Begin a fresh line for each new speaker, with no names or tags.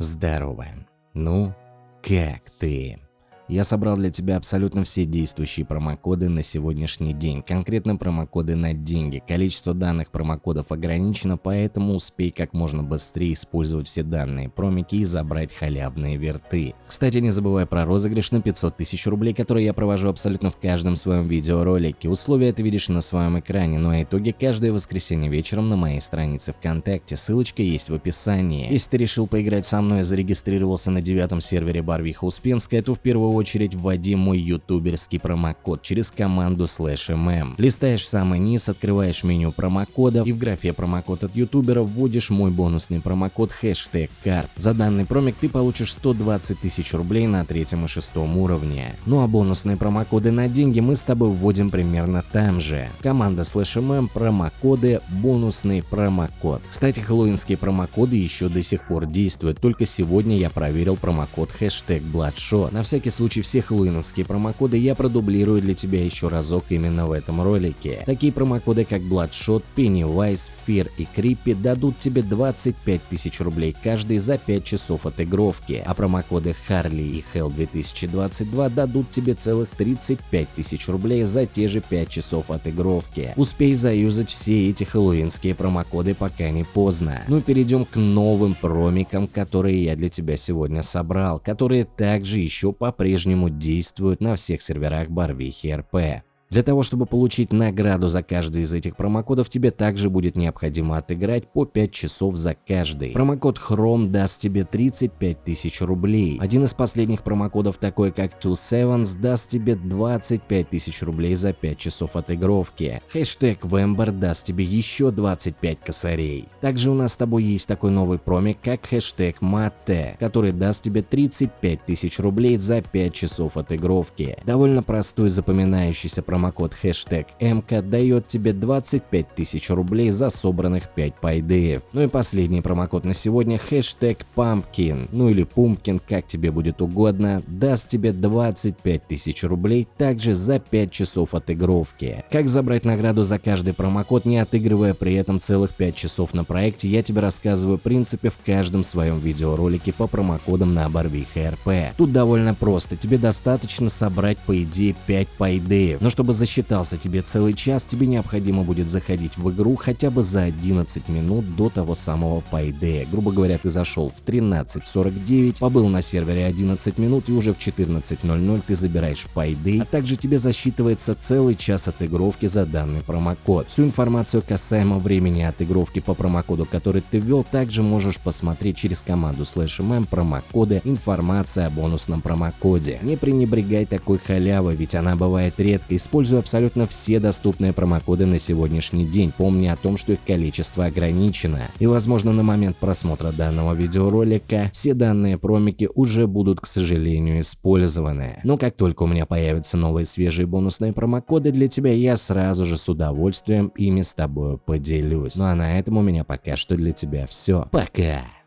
Здорово. Ну, как ты? Я собрал для тебя абсолютно все действующие промокоды на сегодняшний день, конкретно промокоды на деньги. Количество данных промокодов ограничено, поэтому успей как можно быстрее использовать все данные промики и забрать халявные верты. Кстати, не забывай про розыгрыш на 500 тысяч рублей, который я провожу абсолютно в каждом своем видеоролике. Условия ты видишь на своем экране, ну а итоги каждое воскресенье вечером на моей странице ВКонтакте. Ссылочка есть в описании. Если ты решил поиграть со мной и зарегистрировался на девятом сервере Барвиха Успенская, то в первую очередь вводи мой ютуберский промокод через команду slash mm. Листаешь самый низ, открываешь меню промокодов и в графе промокод от ютубера вводишь мой бонусный промокод хэштег карп. За данный промик ты получишь 120 тысяч рублей на третьем и шестом уровне. Ну а бонусные промокоды на деньги мы с тобой вводим примерно там же. Команда slash mm, промокоды, бонусный промокод. Кстати, хэллоуинские промокоды еще до сих пор действуют, только сегодня я проверил промокод хэштег Bloodshot. На всякий случай случае все хэллоуиновские промокоды я продублирую для тебя еще разок именно в этом ролике. Такие промокоды как Bloodshot, Pennywise, Fear и Creepy дадут тебе 25 тысяч рублей каждый за 5 часов отыгровки, а промокоды Harley и Hell 2022 дадут тебе целых 35 тысяч рублей за те же 5 часов отыгровки. Успей заюзать все эти хэллоуинские промокоды пока не поздно. Ну перейдем к новым промикам, которые я для тебя сегодня собрал, которые также еще по-прежнему по-прежнему действуют на всех серверах Барвихи РП. Для того, чтобы получить награду за каждый из этих промокодов, тебе также будет необходимо отыграть по 5 часов за каждый. Промокод Chrome даст тебе 35 тысяч рублей. Один из последних промокодов, такой как 27 даст тебе 25 тысяч рублей за 5 часов отыгровки. Хэштег Вембер даст тебе еще 25 косарей. Также у нас с тобой есть такой новый промик, как хэштег Мате, который даст тебе 35 тысяч рублей за 5 часов отыгровки. Довольно простой запоминающийся промокод промокод хэштег МК дает тебе 25 тысяч рублей за собранных 5 пайдеев. Ну и последний промокод на сегодня хэштег Pumpkin, ну или Pumpkin, как тебе будет угодно, даст тебе 25 тысяч рублей также за 5 часов отыгровки. Как забрать награду за каждый промокод, не отыгрывая при этом целых 5 часов на проекте, я тебе рассказываю в принципе в каждом своем видеоролике по промокодам на Барвиха РП. Тут довольно просто, тебе достаточно собрать по идее 5 пайдеев, но чтобы чтобы засчитался тебе целый час, тебе необходимо будет заходить в игру хотя бы за 11 минут до того самого Payday. Грубо говоря, ты зашел в 13.49, побыл на сервере 11 минут и уже в 14.00 ты забираешь Payday, а также тебе засчитывается целый час отыгровки за данный промокод. Всю информацию касаемо времени отыгровки по промокоду, который ты ввел, также можешь посмотреть через команду slash mm промокоды, информация о бонусном промокоде. Не пренебрегай такой халявой, ведь она бывает редко, используй используй абсолютно все доступные промокоды на сегодняшний день, помни о том, что их количество ограничено. И возможно на момент просмотра данного видеоролика все данные промики уже будут, к сожалению, использованы. Но как только у меня появятся новые свежие бонусные промокоды для тебя, я сразу же с удовольствием ими с тобой поделюсь. Ну а на этом у меня пока что для тебя все. Пока!